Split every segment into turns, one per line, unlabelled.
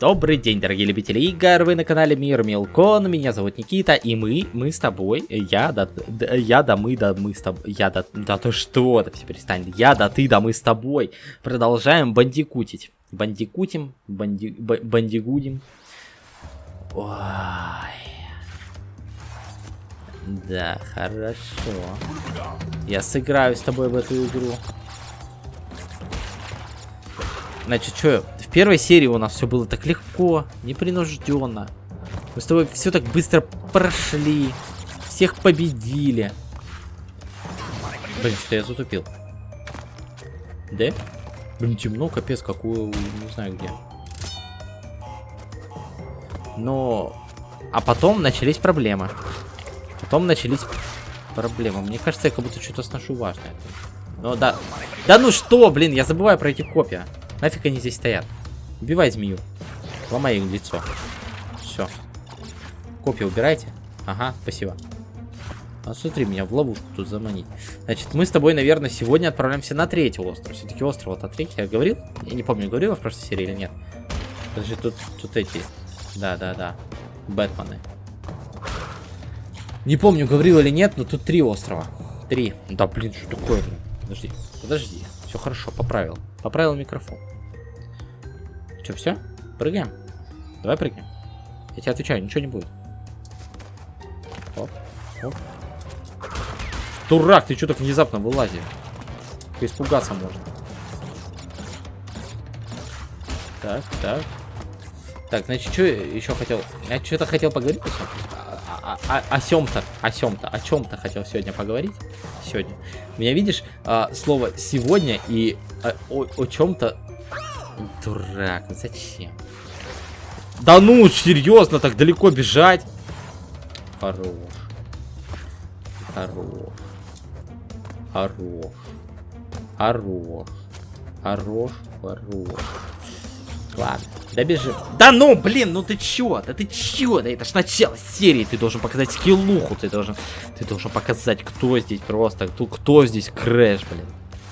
Добрый день, дорогие любители игр, вы на канале Мир Милкон, меня зовут Никита, и мы, мы с тобой, я, да, да я, да, мы, да, мы с тобой, я, да, да, то что, да все перестань, я, да, ты, да, мы с тобой, продолжаем бандикутить, бандикутим, банди, бандигудим, ой, да, хорошо, я сыграю с тобой в эту игру. Значит, что, в первой серии у нас все было так легко, непринужденно. Мы с тобой все так быстро прошли. Всех победили. Блин, что я затупил. Да? Блин, темно, капец, какую, не знаю где. Но... А потом начались проблемы. Потом начались проблемы. Мне кажется, я как будто что-то сношу важное. Ну да. Да ну что, блин, я забываю про эти копья. Нафиг они здесь стоят? Убивай змею. Ломай им лицо. Все. Копья убирайте. Ага, спасибо. А смотри, меня в ловушку тут заманить. Значит, мы с тобой, наверное, сегодня отправляемся на третий остров. Все-таки остров вот третий. Я говорил? Я не помню, говорил в прошлой серии или нет. Подожди, тут, тут эти... Да, да, да. Бэтмены. Не помню, говорил или нет, но тут три острова. Три. Да, блин, что такое? Подожди, подожди. Все хорошо, поправил. Поправил микрофон. Что, все? Прыгаем? Давай прыгаем. Я тебе отвечаю, ничего не будет. Оп, оп. Дурак, ты что так внезапно вылазил? Испугаться можно. Так, так. Так, значит, что еще хотел? Я что-то хотел поговорить о, о, о сем-то, о сем-то, о чем-то хотел сегодня поговорить. Сегодня. Меня видишь а, слово сегодня и а, о, о чем-то. Дурак, ну зачем? Да ну, серьезно, так далеко бежать? Хорош. Хорош. Хорош. Хорош. Хорош. Хорош. Ладно, добежим. Да ну, блин, ну ты чё? Да ты чё? Да это ж начало серии. Ты должен показать скиллуху. Ты должен, ты должен показать, кто здесь просто, кто, кто здесь крэш, блин.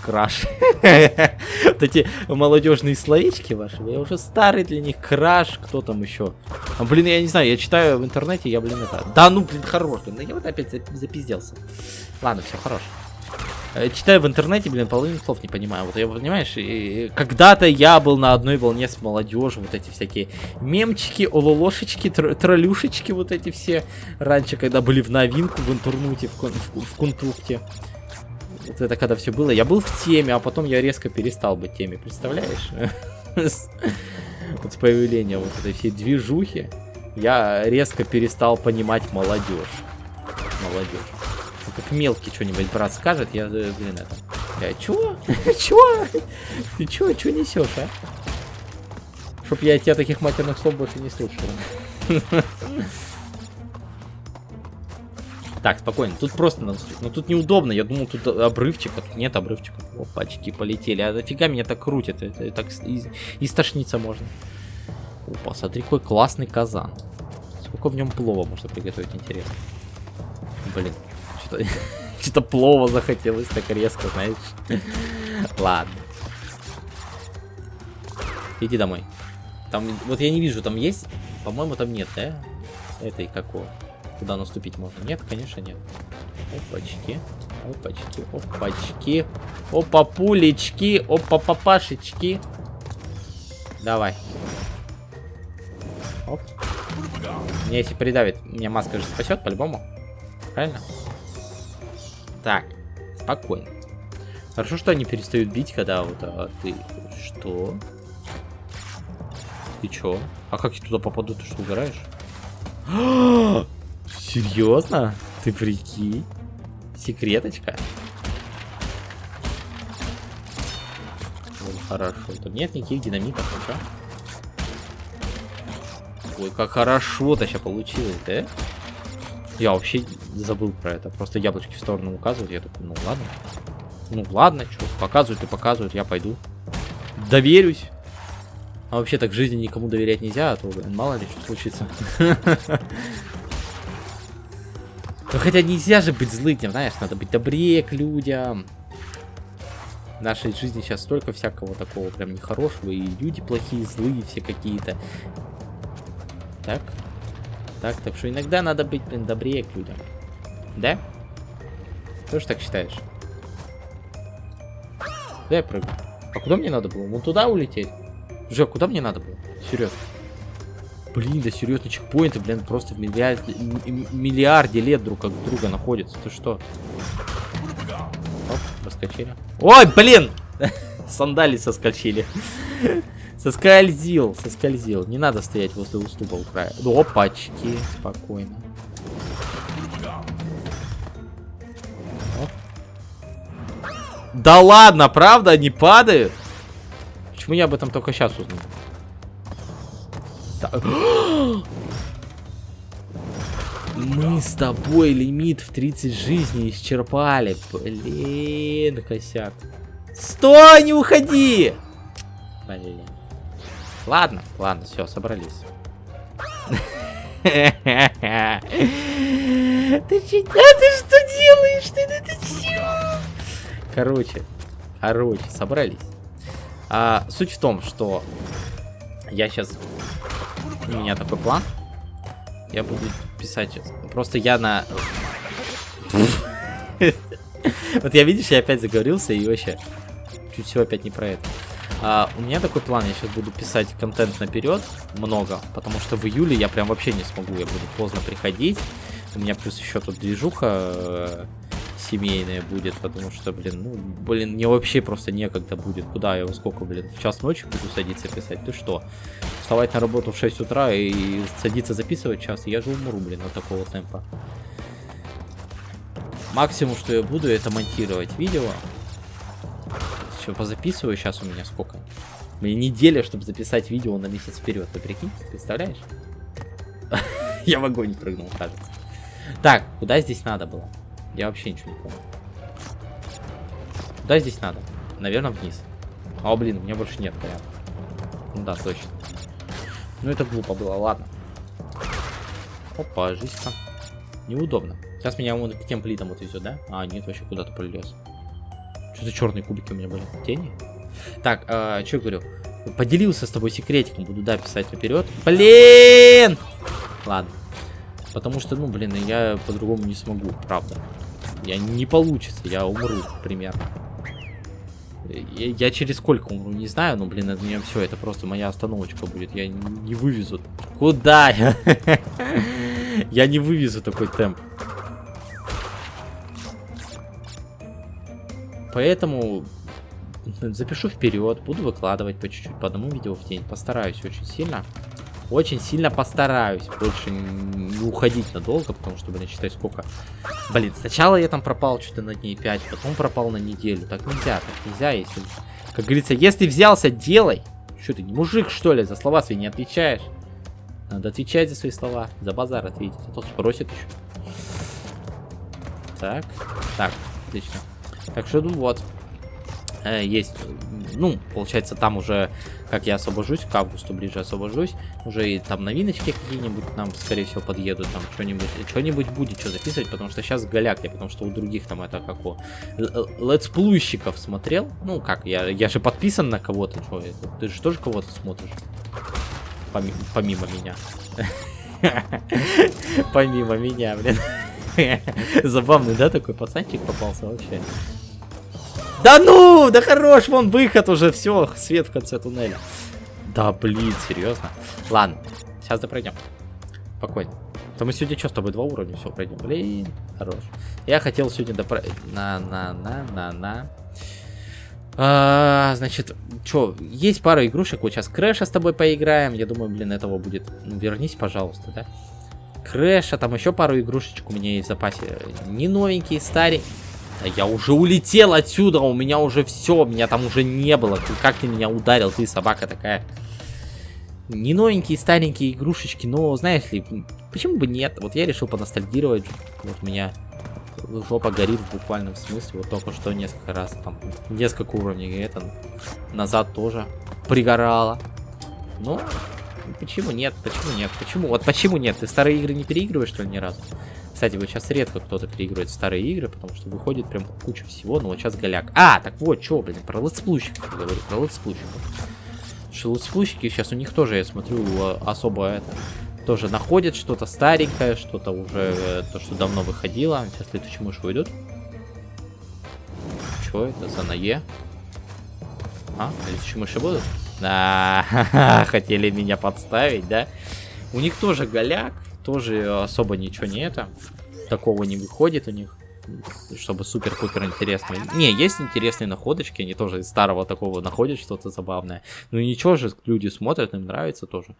Краш. вот эти молодежные словечки ваши. Я уже старый для них. Краш. Кто там еще? А, блин, я не знаю. Я читаю в интернете. Я, блин, это... Да ну, блин, хорош. Блин, я вот опять запизделся. Ладно, все, хорош. Э, читаю в интернете, блин, половину слов не понимаю. Вот я, понимаешь, когда-то я был на одной волне с молодежью, вот эти всякие мемчики, ололошечки, тр троллюшечки, вот эти все. Раньше, когда были в новинку в интернете, в, в, в контукте. Вот это когда все было. Я был в теме, а потом я резко перестал быть теме, представляешь? Вот с появлением вот этой всей движухи я резко перестал понимать молодежь. Молодежь как мелкий что-нибудь брат скажет, я, э, блин, это... Я, чё? чё? Ты чё? Чё несешь, а? Чтоб я тебя таких матерных слов больше не слушал. Так, спокойно. Тут просто надо... Ну, тут неудобно. Я думал, тут обрывчика. Тут нет обрывчика. Опачки, полетели. А нафига меня так крутит? Это, это так из, истошниться можно. Опа, смотри, какой классный казан. Сколько в нем плова можно приготовить, интересно. Блин, что-то что плова захотелось так резко, знаешь. Ладно. Иди домой. Там, вот я не вижу, там есть? По-моему, там нет, да? Этой какого? Куда наступить можно? Нет, конечно, нет. Опачки. Опачки, опачки. Опа, пулечки. Опа, папашечки. Давай. Оп. Мне если придавит, меня маска же спасет по-любому. Правильно? Так, спокойно. Хорошо, что они перестают бить, когда вот а, ты... Что? Ты чё? А как я туда попаду? Ты что, угораешь? Серьезно? Ты прикинь? Секреточка? Ну, хорошо. Тут нет никаких динамитов, ну Ой, как хорошо-то сейчас получилось, да? Я вообще забыл про это. Просто яблочки в сторону указывают. Я такой, ну ладно. Ну ладно, что, показывают и показывают, я пойду. Доверюсь. А вообще так в жизни никому доверять нельзя, а то, блин, мало ли что случится. Ну хотя нельзя же быть злым, знаешь, надо быть добрее к людям. В нашей жизни сейчас столько всякого такого прям нехорошего, и люди плохие, злые все какие-то. Так. Так, так что иногда надо быть, блин, добрее к людям. Да? Тоже так считаешь? Да, я прыгну. А куда мне надо было? Вон туда улететь? Же, куда мне надо было? Серьезно. Блин, да серьезно, чекпоинты, блин, просто в миллиард, миллиарде лет друг от друга находятся. Ты что? Оп, проскочили. Ой, блин! Сандали соскочили. Соскользил, соскользил. Не надо стоять возле уступа у края. Опачки, спокойно. Оп. Да ладно, правда, они падают? Почему я об этом только сейчас узнал? Да. Мы с тобой лимит в 30 жизней исчерпали. Блин, косяк. Стой, не уходи! Блин. Ладно, ладно, все, собрались. Ты что, делаешь? Ты это? Короче, короче, собрались. А, суть в том, что я сейчас... У меня такой план. Я буду писать. Просто я на... Вот я, видишь, я опять заговорился и вообще чуть всего опять не про это. А, у меня такой план, я сейчас буду писать контент наперед, много, потому что в июле я прям вообще не смогу, я буду поздно приходить. У меня плюс еще тут движуха семейная будет, потому что, блин, ну, блин, мне вообще просто некогда будет. Куда я, во сколько, блин, в час ночи буду садиться писать? Ты что? Вставать на работу в 6 утра и садиться записывать час, я же умру, блин, от такого темпа. Максимум, что я буду, это монтировать видео, все позаписываю. Сейчас у меня сколько? Мне неделя, чтобы записать видео на месяц вперед. Ты прикинь? Представляешь? Я в огонь прыгнул, кажется. Так, куда здесь надо было? Я вообще ничего не помню. Куда здесь надо? Наверное, вниз. А, блин, у меня больше нет порядка. Ну да, точно. Ну это глупо было, ладно. Опа, жизнь-то. Неудобно. Сейчас меня вон к тем плитам вот везет, да? А, нет, вообще куда-то полез. Что за черные кубики у меня были? Тени? Так, э, что я говорю? Поделился с тобой секретиком, буду, да, писать наперед. Блин! Ладно. Потому что, ну, блин, я по-другому не смогу, правда. Я не получится, я умру примерно. Я, я через сколько умру, не знаю, но, блин, это меня все, это просто моя остановочка будет. Я не вывезу. Куда я? Я не вывезу такой темп. Поэтому запишу вперед, буду выкладывать по чуть-чуть, по одному видео в день. Постараюсь очень сильно. Очень сильно постараюсь больше не уходить надолго, потому что, блин, считай, сколько... Блин, сначала я там пропал что-то на дней 5, потом пропал на неделю. Так нельзя, так нельзя, если... Как говорится, если взялся, делай. Что ты, не мужик, что ли, за слова свои не отвечаешь? Надо отвечать за свои слова, за базар ответить, а то спросит еще. Так, так, отлично. Так что, ну вот. Э, есть, ну, получается, там уже, как я освобожусь, к августу ближе освобожусь, уже и там новиночки какие-нибудь нам, скорее всего, подъедут, там что-нибудь, что-нибудь будет что записывать, потому что сейчас голяк я, потому что у других там это как у летсплуйщиков смотрел, ну, как, я, я же подписан на кого-то, ты же тоже кого-то смотришь, Поми помимо меня. Помимо меня, блин. Забавный, да, такой пацанчик попался вообще. Да ну, да хорош, вон выход уже, все, свет в конце туннеля. Да блин, серьезно. Ладно, сейчас допройдем. Спокойно. То мы сегодня что, с тобой два уровня все пройдем? Блин, хорош. Я хотел сегодня допройти... На, на, на, на, на. А, значит, что, есть пара игрушек, вот сейчас Крэша с тобой поиграем, я думаю, блин, этого будет, ну, вернись, пожалуйста, да? Крэша, там еще пару игрушечек у меня есть в запасе, не новенькие, старенькие, да я уже улетел отсюда, у меня уже все, меня там уже не было. как ты меня ударил, ты собака такая. Не новенькие, старенькие игрушечки, но знаешь ли, почему бы нет? Вот я решил поностальгировать. Вот у меня жопа горит в буквальном смысле. Вот только что несколько раз, там, несколько уровней это назад тоже пригорало. Ну, почему нет? Почему нет? Почему? Вот почему нет? Ты старые игры не переигрываешь, что ли, ни разу? Кстати, вот сейчас редко кто-то переигрывает старые игры, потому что выходит прям куча всего, но вот сейчас голяк. А, так вот, что, блин, про летсплущиков говорю, про летсплущиков. Что летсплущики сейчас у них тоже, я смотрю, особо это тоже находят что-то старенькое, что-то уже, э, то, что давно выходило. Сейчас летучие мыши выйдут. Что это за на Е? А, летучие мыши будут? Да, хотели меня подставить, да? У них тоже голяк, тоже особо ничего не это. Такого не выходит у них. Чтобы супер-пупер интересно. Не, есть интересные находочки, они тоже из старого такого находят что-то забавное. Ну ничего же, люди смотрят, им нравится тоже.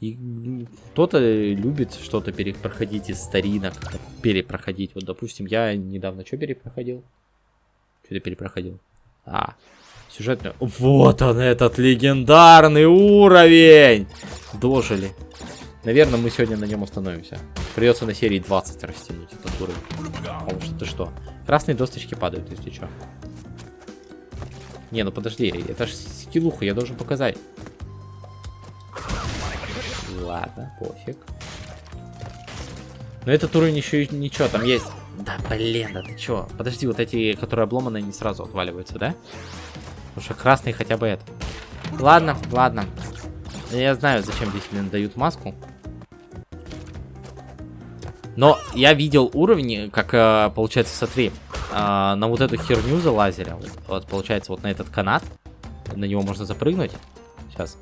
И кто-то любит что-то перепроходить из старинок, перепроходить. Вот, допустим, я недавно что перепроходил? Что-то перепроходил. А, сюжетный. Вот он, этот легендарный уровень! Дожили. Наверное, мы сегодня на нем остановимся. Придется на серии 20 растянуть этот уровень. Потому что ты что? Красные досточки падают, если что. Не, ну подожди, это же скиллуху, я должен показать. Ладно, пофиг. Но этот уровень еще и ничего, там есть... Да блин, да ты чё? Подожди, вот эти, которые обломаны, не сразу отваливаются, да? Потому что красный хотя бы это. Ладно, ладно. Я знаю, зачем здесь, блин, дают маску. Но я видел уровни, как, э, получается, смотри, э, на вот эту херню залазили. Вот, вот, получается, вот на этот канат. На него можно запрыгнуть. Сейчас.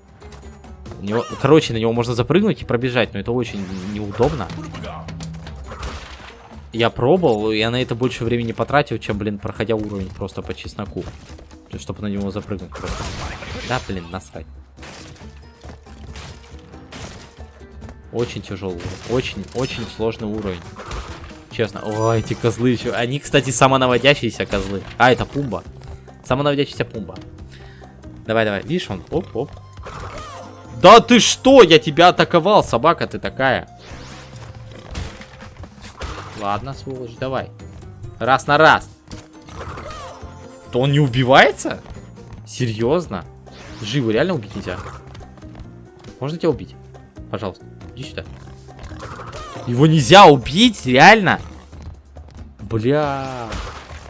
Него, короче, на него можно запрыгнуть и пробежать, но это очень неудобно. Я пробовал, я на это больше времени потратил, чем, блин, проходя уровень просто по чесноку. Чтобы на него запрыгнуть просто. Да, блин, насрать. Очень тяжелый Очень, очень сложный уровень. Честно. О, эти козлы еще. Они, кстати, самонаводящиеся козлы. А, это пумба. Самонаводящийся пумба. Давай, давай. Видишь, он. Оп, оп. Да ты что? Я тебя атаковал, собака ты такая. Ладно, сволочь, давай. Раз на раз. То он не убивается? Серьезно? Живо, реально убить нельзя? Можно тебя убить? Пожалуйста. Иди сюда. Его нельзя убить, реально? Бля.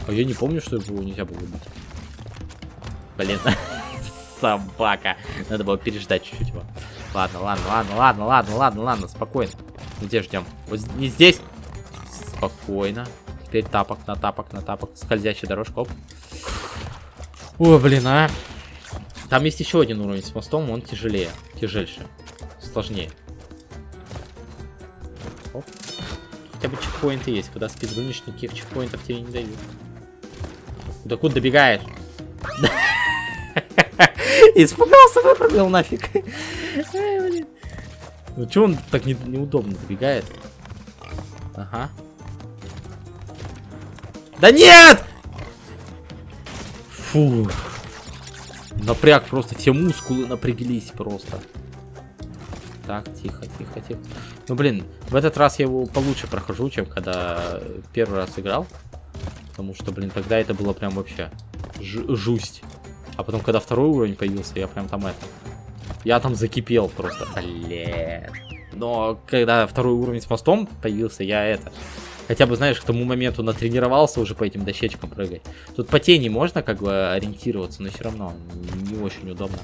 А я не помню, что его нельзя было убить. Блин. Собака. Надо было переждать чуть-чуть его. Ладно, ладно, ладно, ладно, ладно, ладно, ладно, спокойно. Где ждем? Вот не здесь. Спокойно. Теперь тапок на тапок на тапок. Скользящая дорожка. Оп. О, блин, а. Там есть еще один уровень с мостом, он тяжелее. Тяжельше. Сложнее. Оп. Хотя бы чекпоинты есть. Когда спидрунишь, никаких чекпоинтов тебе не дают. Да куда добегаешь? Испугался, выпрыгнул нафиг. Ну что он так не, неудобно добегает? Ага. Да нет! Фу. Напряг просто, все мускулы напряглись просто. Так, тихо, тихо, тихо. Ну, блин, в этот раз я его получше прохожу, чем когда первый раз играл. Потому что, блин, тогда это было прям вообще жусть. А потом, когда второй уровень появился, я прям там это... Я там закипел просто. Блин. Но когда второй уровень с мостом появился, я это... Хотя бы, знаешь, к тому моменту натренировался уже по этим дощечкам прыгать. Тут по тени можно как бы ориентироваться, но все равно не очень удобно.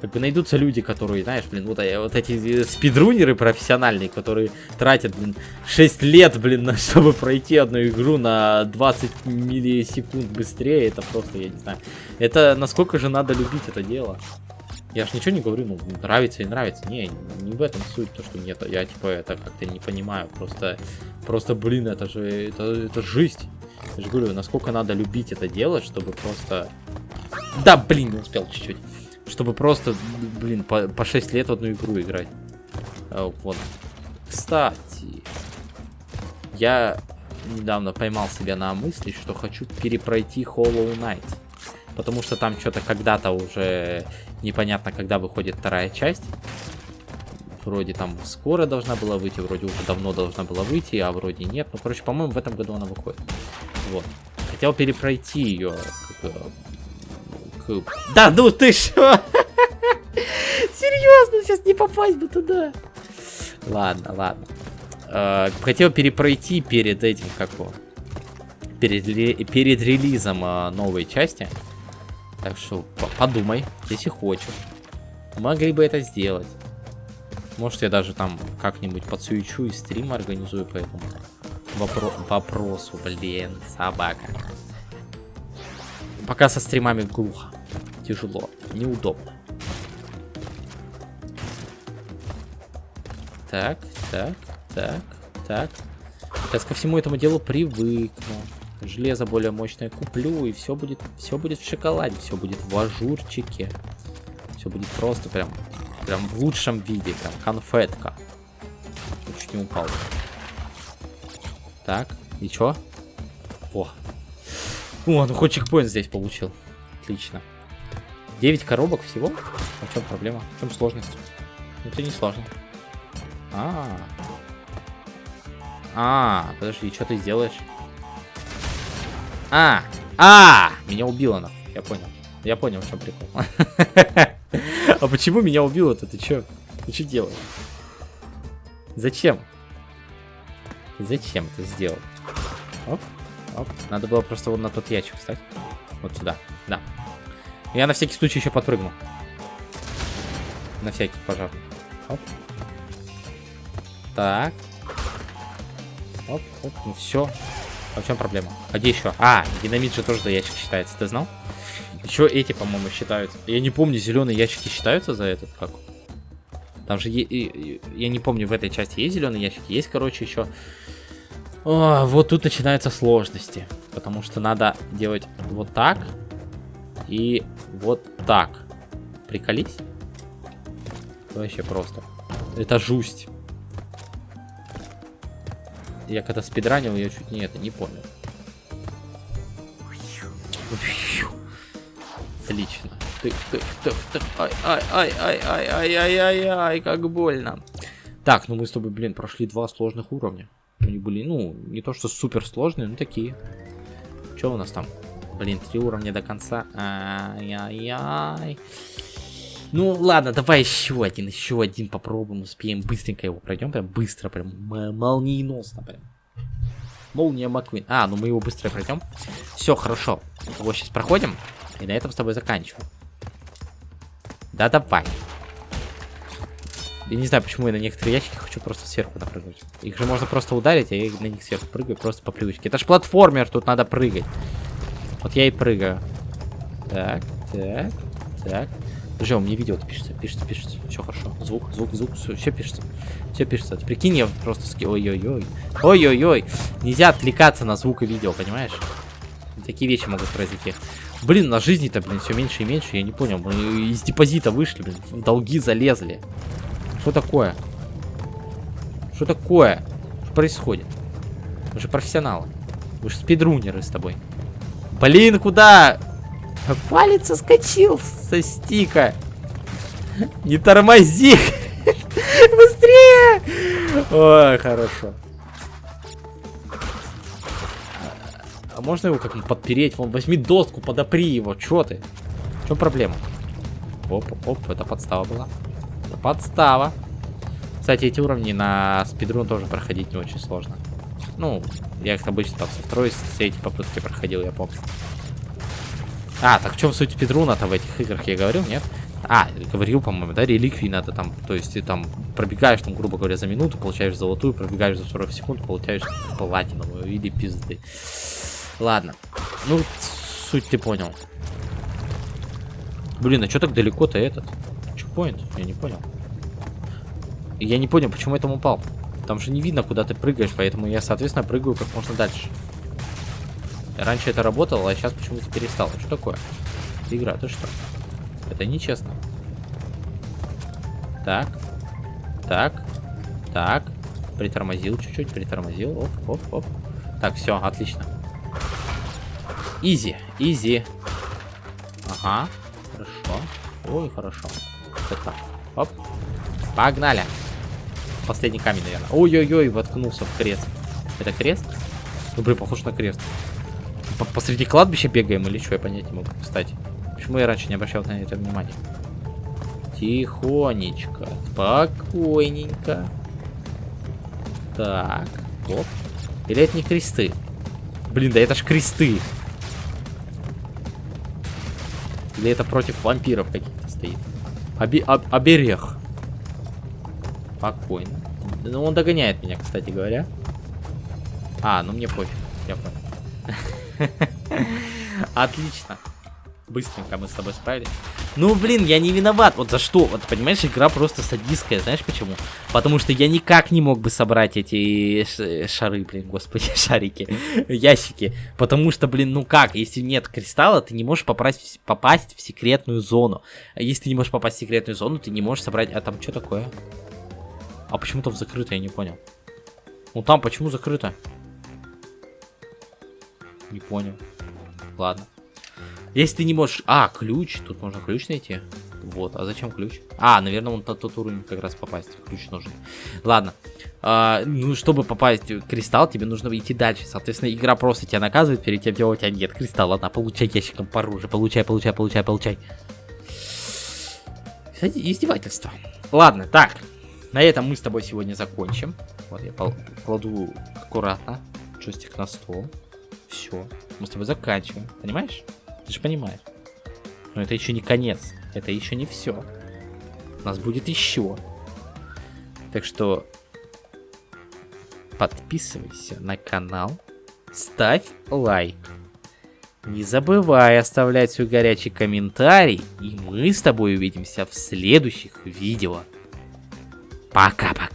Как бы найдутся люди, которые, знаешь, блин, вот, э, вот эти спидрунеры профессиональные, которые тратят, блин, 6 лет, блин, чтобы пройти одну игру на 20 миллисекунд быстрее. Это просто, я не знаю. Это насколько же надо любить это дело. Я ж ничего не говорю, ну, нравится и нравится. Не, не в этом суть, то, что мне это, я, типа, это как-то не понимаю. Просто, просто, блин, это же, это, это жизнь. Я же говорю, насколько надо любить это дело, чтобы просто... Да, блин, не успел чуть-чуть. Чтобы просто, блин, по, по 6 лет в одну игру играть. А, вот. Кстати, я недавно поймал себя на мысли, что хочу перепройти Hollow Knight. Потому что там что-то когда-то уже непонятно, когда выходит вторая часть. Вроде там скоро должна была выйти, вроде уже давно должна была выйти, а вроде нет. Ну, короче, по-моему, в этом году она выходит. Вот. Хотел перепройти ее как, да, ну ты что? Серьезно, сейчас не попасть бы туда. Ладно, ладно. э, хотел перепройти перед этим, как его, перед, перед релизом э, новой части. Так что подумай, если хочешь. Могли бы это сделать. Может, я даже там как-нибудь подсуечу и стрим организую по этому вопро вопросу. Блин, собака. Пока со стримами глухо. Тяжело. Неудобно. Так, так, так, так. Сейчас ко всему этому делу привыкну. Железо более мощное куплю, и все будет, все будет в шоколаде, все будет в ажурчике. Все будет просто прям, прям в лучшем виде, прям конфетка. Чуть не упал. Так, и чё? О. О, ну хоть чекпоинт здесь получил. Отлично. 9 коробок всего? А в чем проблема? В чем сложность? Это не сложно. А, -а, -а. А, подожди, что ты сделаешь? А, а, меня убило, нахуй. Я понял. Я понял, в чем прикол. А почему меня убило-то? Ты чё? Ты что делаешь? Зачем? Зачем ты сделал? Оп, оп. Надо было просто вот на тот ящик встать. Вот сюда, да. Я на всякий случай еще подпрыгну. На всякий, пожалуйста. Оп. Так. Оп, оп, ну все. А в чем проблема? А где еще? А, динамит же тоже за ящик считается, ты знал? Еще эти, по-моему, считаются. Я не помню, зеленые ящики считаются за этот, как? Там же, я не помню, в этой части есть зеленые ящики. Есть, короче, еще... О, вот тут начинаются сложности. Потому что надо делать вот так. И вот так. Приколись. Вообще просто. Это жусть. Я когда спидранил, я чуть не это, не понял. Отлично. Ай, ай, ай, ай, ай, ай, ай, ай, как больно. Так, ну мы с тобой, блин, прошли два сложных уровня. Они были, ну, не то что супер сложные, но такие. Что у нас там? Блин, три уровня до конца. Ай-яй-яй. Ну ладно, давай еще один, еще один попробуем, успеем быстренько его пройдем, прям быстро, прям молниеносно, прям. Молния Маквин. А, ну мы его быстро пройдем. Все, хорошо. Его сейчас проходим, и на этом с тобой заканчиваем. Да давай. Я не знаю, почему я на некоторые ящики хочу просто сверху напрыгнуть. Их же можно просто ударить, а я на них сверху прыгаю просто по привычке. Это ж платформер, тут надо прыгать. Вот я и прыгаю. Так, так, так. Подожди, у меня видео пишется, пишется, пишется. Все хорошо. Звук, звук, звук, все, все пишется. Все пишется. Прикинь, я просто ски... Ой-ой-ой. Ой-ой-ой. Нельзя отвлекаться на звук и видео, понимаешь? Такие вещи могут произойти. Блин, на жизни-то, блин, все меньше и меньше. Я не понял. Мы из депозита вышли, блин. В долги залезли. Что такое? Что такое? Что происходит? Мы же профессионалы. Мы же спидрунеры с тобой. Блин, куда? Палец соскочил со стика. Не тормози. Быстрее. Ой, хорошо. А можно его как-нибудь подпереть? Вон, возьми доску, подопри его. Чё ты? В чем проблема? Оп, оп, это подстава была. Это подстава. Кстати, эти уровни на спидрун тоже проходить не очень сложно. Ну, я их обычно там со второй, с третьей попытки проходил, я помню. А, так в чем суть спидруна-то в этих играх, я говорил, нет? А, говорил, по-моему, да, реликвии надо там, то есть ты там пробегаешь, там, грубо говоря, за минуту, получаешь золотую, пробегаешь за 40 секунд, получаешь платиновую или пизды. Ладно. Ну, суть ты понял. Блин, а что так далеко-то этот? Чекпоинт? Я не понял. Я не понял, почему я там упал. Там же не видно, куда ты прыгаешь, поэтому я, соответственно, прыгаю как можно дальше. Раньше это работало, а сейчас почему-то перестало. Что такое? Игра, ты что? Это нечестно. Так. Так. Так. Притормозил чуть-чуть, притормозил. Оп, оп, оп. Так, все, отлично. Изи, изи. Ага, хорошо. Ой, хорошо. Это. Оп. Погнали. Последний камень, наверное. Ой-ой-ой, воткнулся в крест. Это крест? Ну, блин, похож на крест посреди кладбища бегаем или что, я понять не могу, кстати. Почему я раньше не обращал на это внимания? Тихонечко, спокойненько. Так, оп. Или это не кресты? Блин, да это ж кресты. Или это против вампиров каких-то стоит? Оби об оберег. Спокойно. Ну, он догоняет меня, кстати говоря. А, ну мне пофиг. Я понял. Отлично. Быстренько мы с тобой справились. Ну, блин, я не виноват. Вот за что? Вот, понимаешь, игра просто садистская. Знаешь почему? Потому что я никак не мог бы собрать эти шары, блин, господи, шарики, ящики. Потому что, блин, ну как? Если нет кристалла, ты не можешь попасть, попасть в секретную зону. А если ты не можешь попасть в секретную зону, ты не можешь собрать... А там что такое? А почему там закрыто, я не понял. Ну там почему закрыто? Не понял. Ладно. Если ты не можешь... А, ключ. Тут можно ключ найти. Вот, а зачем ключ? А, наверное, он на тот уровень как раз попасть. Ключ нужен. Ладно. А, ну, чтобы попасть в кристалл, тебе нужно идти дальше. Соответственно, игра просто тебя наказывает перед тем, где у тебя нет кристалла. На, получай ящиком по оружию. Получай, получай, получай, получай. Кстати, издевательство. Ладно, так. На этом мы с тобой сегодня закончим. Вот я кладу аккуратно джойстик на стол. Все. Мы с тобой заканчиваем. Понимаешь? Ты же понимаешь. Но это еще не конец. Это еще не все. У нас будет еще. Так что подписывайся на канал. Ставь лайк. Не забывай оставлять свой горячий комментарий. И мы с тобой увидимся в следующих видео. Пока-пока.